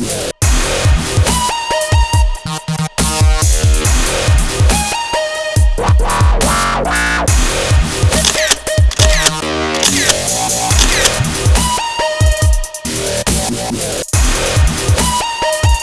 Yeah.